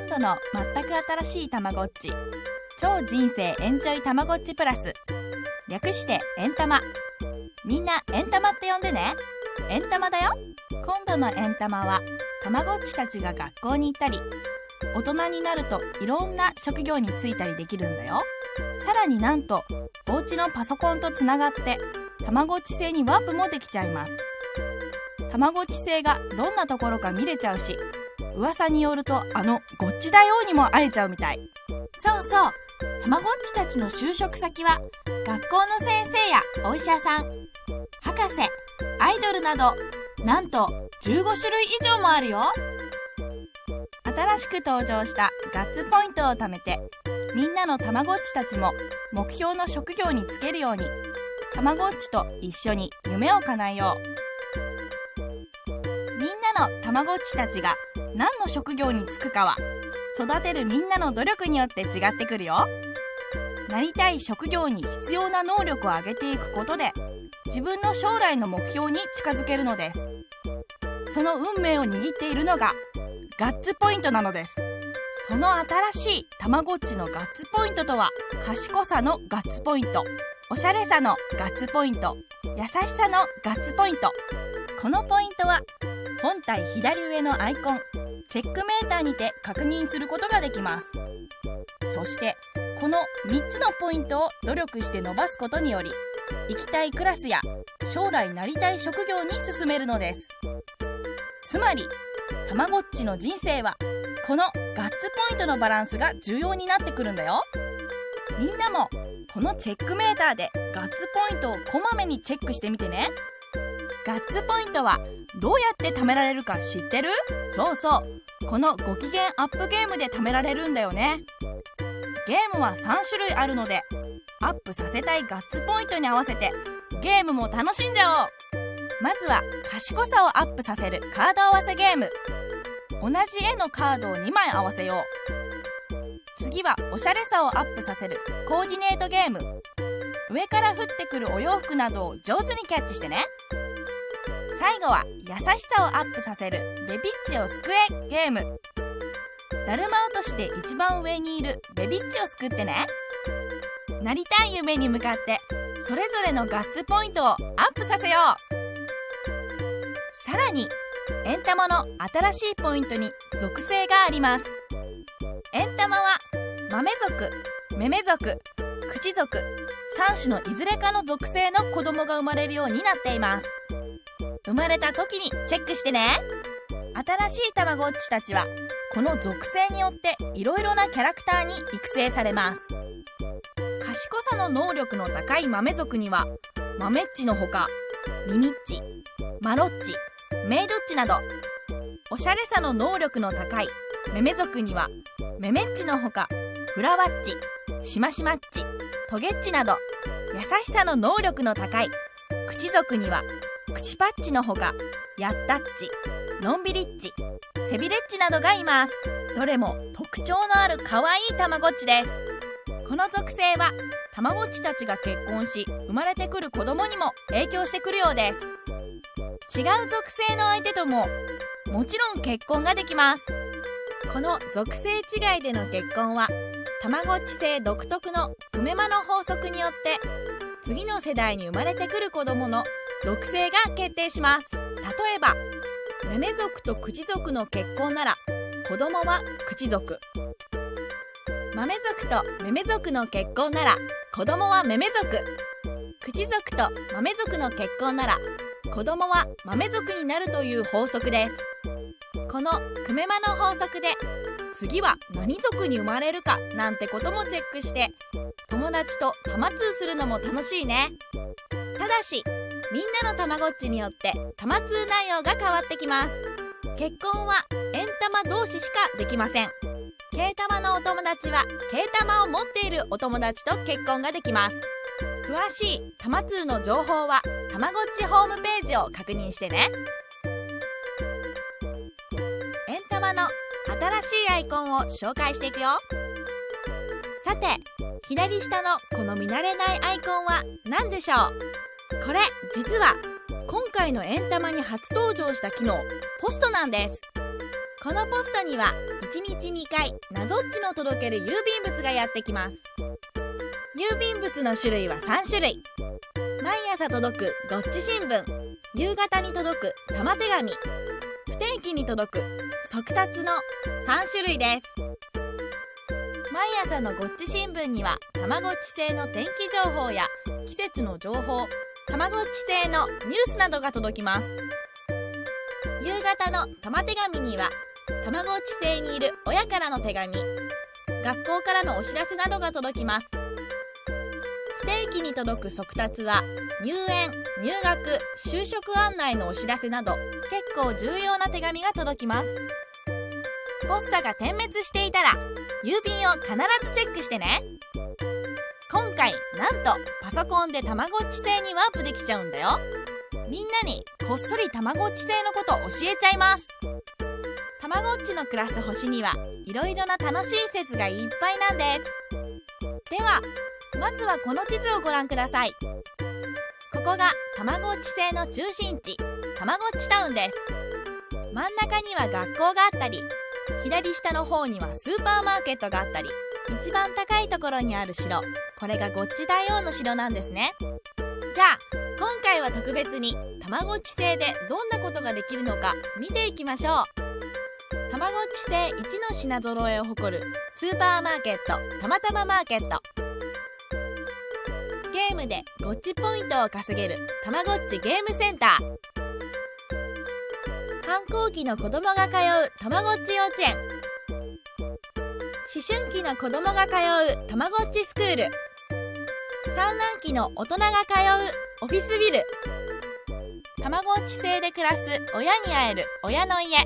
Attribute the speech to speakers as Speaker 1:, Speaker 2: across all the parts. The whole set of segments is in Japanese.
Speaker 1: 今度の全く新しいたまごっち。超人生エンジョイたまごっちプラス。略してエンタマ。みんなエンタマって呼んでね。エンタマだよ。今度のエンタマはたまごっちたちが学校に行ったり大人になるといろんな職業に就いたりできるんだよ。さらになんとお家のパソコンとつながってたまごっち星にワープもできちゃいます。たまごっち星がどんなところか見れちゃうし噂によるとあの「ごっちだよ」にも会えちゃうみたい。そうそう。たまごっちたちの就職先は学校の先生やお医者さん博士アイドルなどなんと15種類以上もあるよ。新しく登場したガッツポイントを貯めてみんなのたまごっちたちも目標の職業に就けるようにたまごっちと一緒に夢を叶えよう。みんなのたまごっちたちが何の職業に就くかは育てるみんなの努力によって違ってくるよ。なりたい職業に必要な能力を上げていくことで自分の将来の目標に近づけるのです。その運命を握っているのがガッツポイントなのです。その新しいたまごっちのガッツポイントとは賢さのガッツポイントおしゃれさのガッツポイント優しさのガッツポイント。このポイントは本体左上のアイコンチェックメーターにて確認することができます。そしてこの3つのポイントを努力して伸ばすことにより行きたいクラスや将来なりたい職業に進めるのです。つまりたまごっちの人生はこのガッツポイントのバランスが重要になってくるんだよ。みんなもこのチェックメーターでガッツポイントをこまめにチェックしてみてね。ガッツポイントはどうやって貯められるか知ってる？そうそう。このご機嫌アップゲームで貯められるんだよね。ゲームは3種類あるのでアップさせたいガッツポイントに合わせてゲームも楽しんじゃおう。まずは賢さをアップさせるカード合わせゲーム。同じ絵のカードを2枚合わせよう。次はおしゃれさをアップさせるコーディネートゲーム。上から降ってくるお洋服などを上手にキャッチしてね。最後は優しさをアップさせるベビッチを救えゲーム。だるま落としで一番上にいるベビッチを救ってね。なりたい夢に向かってそれぞれのガッツポイントをアップさせよう。さらにエンタマの新しいポイントに属性があります。エンタマは豆族メメ族口族3種のいずれかの属性の子供が生まれるようになっています。生まれた時にチェックしてね。新しいたまごっちたちはこの属性によっていろいろなキャラクターに育成されます。賢さの能力の高い豆族には豆っちのほかミミッチマロッチメイドッチなどおしゃれさの能力の高いメメ族にはメメッチのほかフラワッチシマシマッチトゲッチなど優しさの能力の高い口族には口パッチのほかヤッタッチのんびりっちセビレッチなどがいます。どれも特徴のある可愛いたまごっちです。この属性はたまごっちたちが結婚し生まれてくる子供にも影響してくるようです。違う属性の相手とももちろん結婚ができます。この属性違いでの結婚はたまごっち性独特のクメマの法則によって次の世代に生まれてくる子供の属性が決定します。例えばメメ族と口族の結婚なら子供は口族。豆族とメメ族の結婚なら子供はメメ族口族と豆族の結婚なら子供は豆族になるという法則です。このクメマの法則で次は何族に生まれるかなんてこともチェックして友達と玉通するのも楽しいね。ただしみんなのたまごっちによって玉通内容が変わってきます。結婚は円玉同士しかできません。軽玉のお友達は軽玉を持っているお友達と結婚ができます。詳しい玉通の情報はたまごっちホームページを確認してね。円玉の新しいアイコンを紹介していくよ。さて左下のこの見慣れないアイコンは何でしょう？これ実は今回の円玉に初登場した機能ポストなんです。このポストには1日2回謎っちの届ける郵便物がやってきます。郵便物の種類は3種類。毎朝届くごっち新聞。夕方に届く玉手紙。不定期に届く速達の3種類です。毎朝のごっち新聞にはたまごっち製の天気情報や季節の情報たまごっち製のニュースなどが届きます。夕方の玉手紙にはたまごっち製にいる親からの手紙学校からのお知らせなどが届きます。不定期に届く速達は入園入学就職案内のお知らせなど結構重要な手紙が届きます。ポスタが点滅していたら郵便を必ずチェックしてね。今回なんとパソコンでたまごっち製にワープできちゃうんだよ。みんなにこっそりたまごっち製のこと教えちゃいます。たまごっちの暮らす星にはいろいろな楽しい説がいっぱいなんです。ではまずはこの地図をご覧ください。ここがたまごっち製の中心地たまごっちタウンです。真ん中には学校があったり左下の方にはスーパーマーケットがあったり一番高いところにある城。これがゴッチ大王の城なんですね。じゃあ今回は特別にたまごっち製でどんなことができるのか見ていきましょう。たまごっち製1の品揃えを誇るスーパーマーケットたまたまマーケット。ゲームでゴッチポイントを稼げるたまごっちゲームセンター。反抗期の子供が通うたまごっち幼稚園。思春期の子供が通うたまごっちスクール。産卵期の大人が通うオフィスビル。たまごっち製で暮らす親に会える親の家。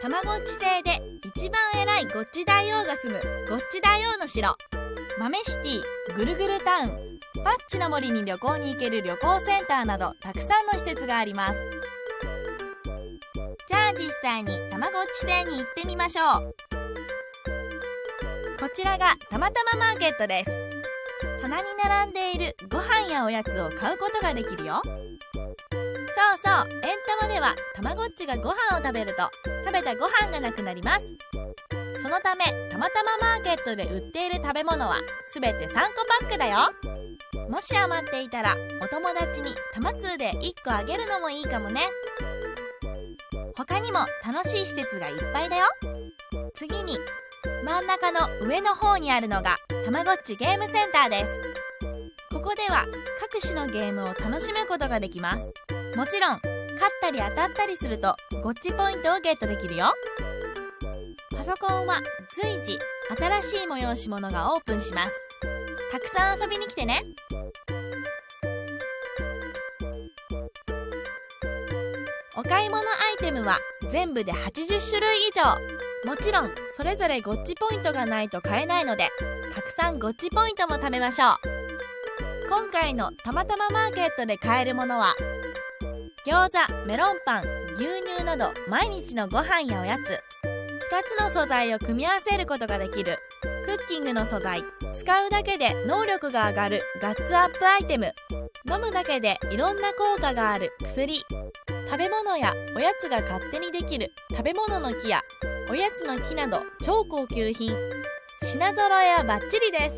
Speaker 1: たまごっち製で一番偉いゴッチ大王が住むゴッチ大王の城。豆シティぐるぐるタウン。パッチの森に旅行に行ける旅行センターなどたくさんの施設があります。じゃあ実際にたまごっち製に行ってみましょう。こちらがたまたまマーケットです。棚に並んでいるご飯やおやつを買うことができるよ。そうそうエンタマではたまごっちがご飯を食べると食べたご飯がなくなります。そのためたまたまマーケットで売っている食べ物はすべて3個パックだよ。もし余っていたらお友達にたま通で1個あげるのもいいかもね。他にも楽しい施設がいっぱいだよ。次に真ん中の上の方にあるのがたまごっちゲームセンターです。ここでは各種のゲームを楽しむことができます。もちろん勝ったり当たったりするとゴッチポイントをゲットできるよ。パソコンは随時新しい催し物がオープンします。たくさん遊びに来てね。お買い物アイテムは全部で80種類以上。もちろんそれぞれゴッチポイントがないと買えないのでたくさんゴッチポイントも貯めましょう。今回のたまたまマーケットで買えるものは餃子メロンパン牛乳など毎日のご飯やおやつ。2つの素材を組み合わせることができる。クッキングの素材。使うだけで能力が上がる。ガッツアップアイテム。飲むだけでいろんな効果がある薬。食べ物やおやつが勝手にできる。食べ物の木やおやつの木など超高級品。品揃えはバッチリです。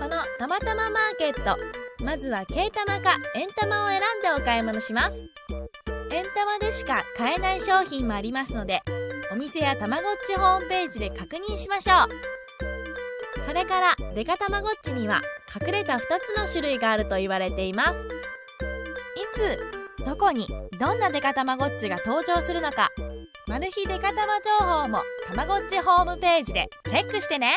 Speaker 1: このたまたまマーケット。まずは軽玉か円玉を選んでお買い物します。円玉でしか買えない商品もありますのでお店やたまごっちホームページで確認しましょう。それからデカたまごっちには隠れた2つの種類があると言われています。いつどこにどんなデカたまごっちが登場するのかマル秘デカ玉情報もたまごっちホームページでチェックしてね。